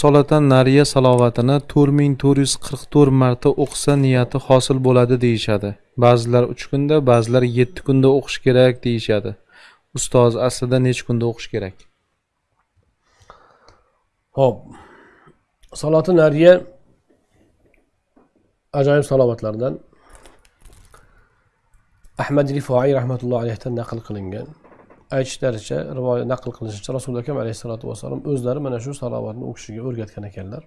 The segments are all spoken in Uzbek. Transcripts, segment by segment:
solatan nariya salovatini to'rt ming to'rt yuz qirq to'rt marta o'qisa niyati hosil bo'ladi deyishadi. Ba'zilar uch kunda ba'zilar yetti kunda o'qish kerak deyishadi. Ustoz aslida necha kunda o'qish kerak? Ho'p saloti nariya ajoyib salovatlardan. Ahmad rifoiy rahmatullohi alayhidan naql qilingan. Aytishlaricha rivoyat naql qilinishicha rasuli akam alayhissalotu vassalom o'zlari mana shu salovatni u kishiga o'rgatgan ekanlar.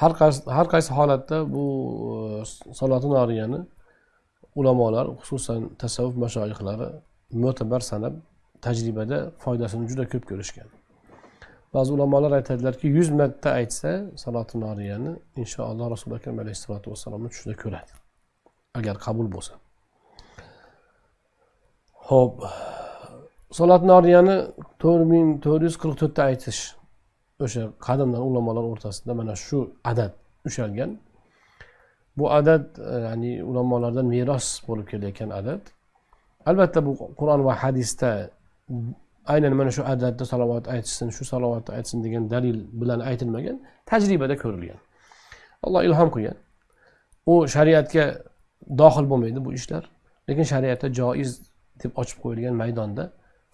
Har qaysi har qaysi holatda bu e, saloti noriyani ulamolar xususan tasavvuf mashoyihlari mo'tabar sanab tajribada foydasini juda ko'p ko'rishgan. Ba'zi ulamolar aytadilarki yuz marta aytsa saloti noriyani inshaalloh rasuli akram alayhissalotu vassalomni tushida ko'radi. Agar qabul bo'lsa. Ho'p salot noriyani to'rt ming to'rt yuz qirq to'rtta aytish. O'sha qadimdan ulamolar o'rtasida mana shu adad ushalgan. Bu adad e, ya'ni ulamolardan meros bo'lib kelayotgan adad. Albatta bu qur'on va hadisda aynan mana shu adadda salovat aytishsin shu salovatni aytsin degan dalil bilan aytilmagan tajribada ko'rilgan. Alloh ilhom qilgan. U shariatga dohil bo'lmaydi bu ishlar. Lekin shariatda joiz deb ochib qo'yilgan maydonda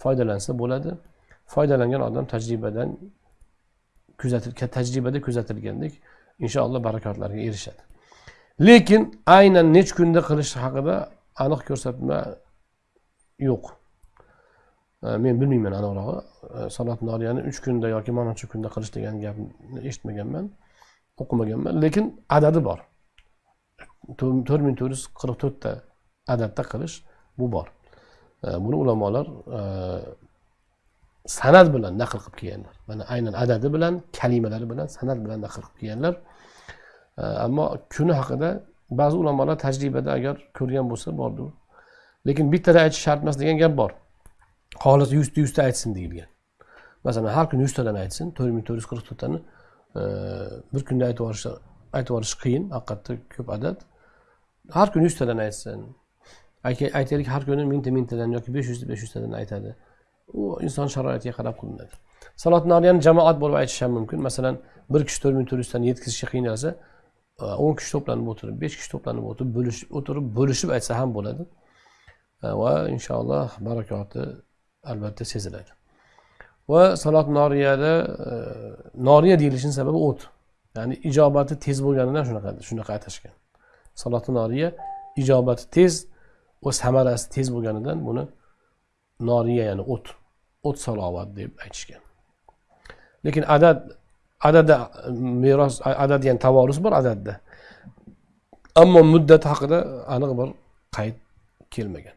foydalansa bo'ladi. Foydalangan odam tajribadan kuzatil tajribada kuzatilgandek inshaalloh barakotlarga erishadi. Lekin aynan necha kunda qilish haqida aniq ko'rsatma yo'q. Men bilmayman aniqrog'i. Salot noriyani uch kunda yoki mana shu kunda qilish degan gapni eshitmaganman o'qimaganman. Lekin adadi bor. To'rt ming to'rt yuz qirq to'rtta adadda qilish bu bor. Buni ulamolar e, san'at bilan naql qilib kelganlar. Mana aynan adadi bilan kalimalari bilan san'at bilan naql qilib kelganlar. Ammo kuni haqida ba'zi ulamolar tajribada agar ko'rgan bo'lsa bordi lekin bittada aytish shart emas degan gap bor. Xolis yuzta yuzta aytsin deyilgan. Masalan har kuni yuztadan aytsin to'rt ming to'rt yuz qirq to'rttani e, bir kunda aytib yuborish aytib yuborish qiyin haqiqatda ko'p adad. Har kuni yuztadan aytsin. Aytaylik har kuni mingta mingtadan yoki besh yuzta besh yuztadan aytadi. U inson sharoitiga qarab qilinadi. Salot noriyani jamoat bo'lib aytish ham mumkin. Masalan bir kishi to'rt ming to'rt yuztani yetkazishga qiynalsa e, o'n kishi to'planib o'tirib besh kishi to'planib o'tirib bo'lishib o'tirib bo'lishib aytsa ham bo'ladi. E, va inshaalloh barakoti albatta seziladi. Va salot noriyada e, noriya deyilishini sababi o't. Ya'ni ijobati tez bo'lganidan shunaqa shunaqa atashgan. Saloti noriya ijobati tez va samarasi tez bo'lganidan buni noriya ya'ni o't o't salovat deb aytishgan. Lekin adad adada meros adad ya'ni tavorus bor adadda. Ammo muddat haqida aniq bir qayd kelmagan.